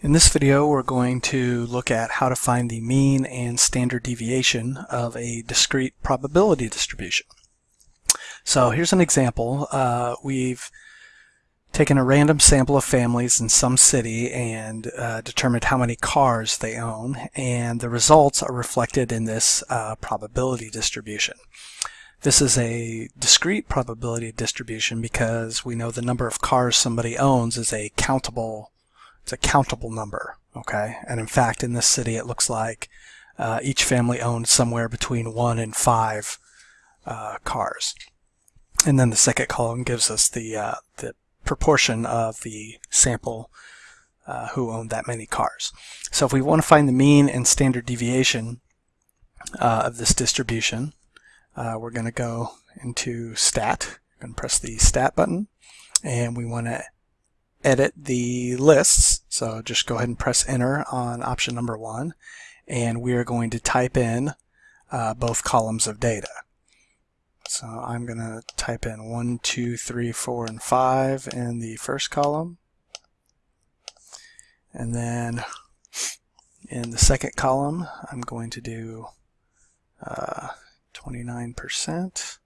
In this video we're going to look at how to find the mean and standard deviation of a discrete probability distribution. So here's an example. Uh, we've taken a random sample of families in some city and uh, determined how many cars they own and the results are reflected in this uh, probability distribution. This is a discrete probability distribution because we know the number of cars somebody owns is a countable it's a countable number, okay? And in fact, in this city, it looks like uh, each family owned somewhere between one and five uh, cars. And then the second column gives us the, uh, the proportion of the sample uh, who owned that many cars. So if we want to find the mean and standard deviation uh, of this distribution, uh, we're going to go into stat. To press the stat button and we want to edit the lists. So just go ahead and press enter on option number one. And we are going to type in uh, both columns of data. So I'm going to type in 1, 2, 3, 4, and 5 in the first column. And then in the second column, I'm going to do 29%,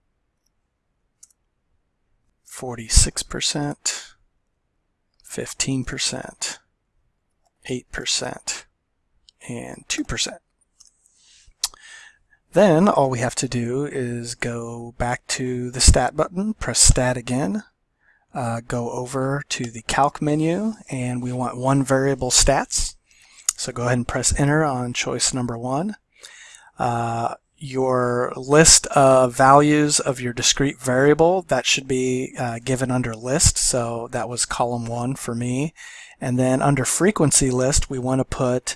46%, 15%, 8%, and 2%. Then all we have to do is go back to the Stat button, press Stat again, uh, go over to the Calc menu, and we want one variable stats. So go ahead and press Enter on choice number one. Uh, your list of values of your discrete variable that should be uh, given under list. So that was column one for me. And then under frequency list we want to put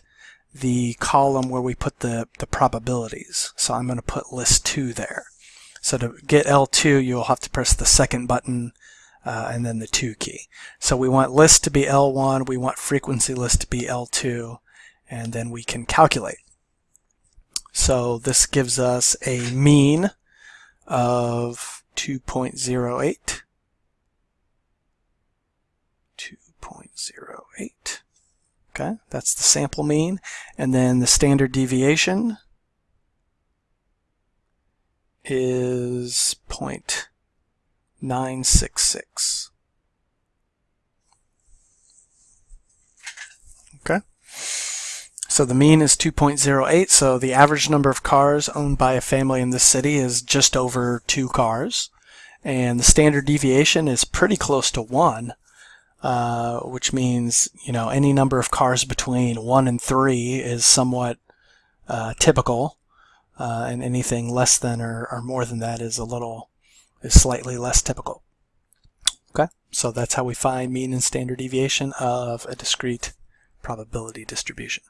the column where we put the the probabilities. So I'm going to put list 2 there. So to get L2 you'll have to press the second button uh, and then the 2 key. So we want list to be L1 we want frequency list to be L2 and then we can calculate so this gives us a mean of 2.08. 2.08. Okay, that's the sample mean. And then the standard deviation is 0.966. Okay. So the mean is 2.08, so the average number of cars owned by a family in this city is just over two cars. And the standard deviation is pretty close to one, uh, which means, you know, any number of cars between one and three is somewhat uh, typical. Uh, and anything less than or, or more than that is a little, is slightly less typical. Okay, so that's how we find mean and standard deviation of a discrete probability distribution.